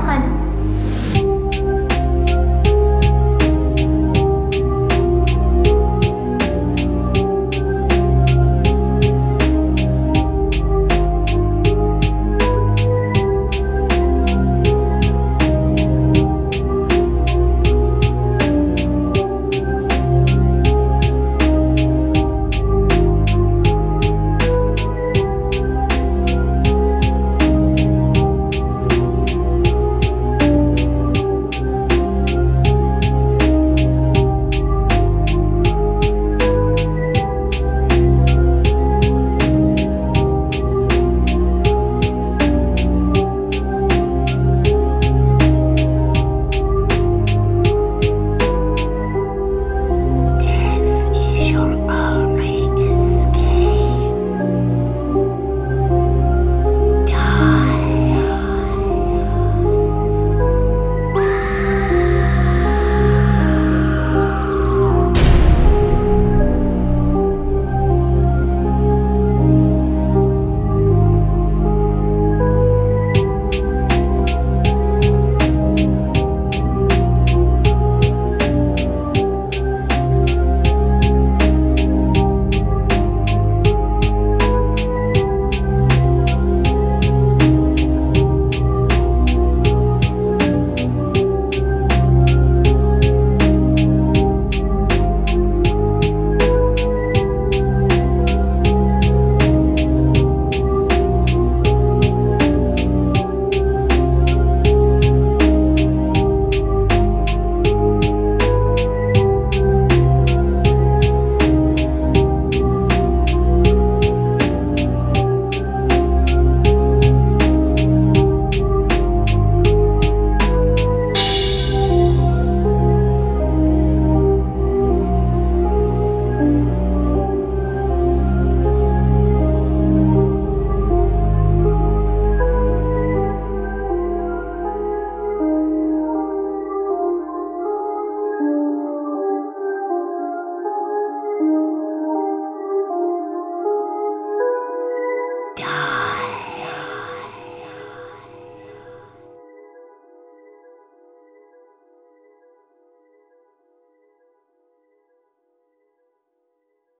подходит.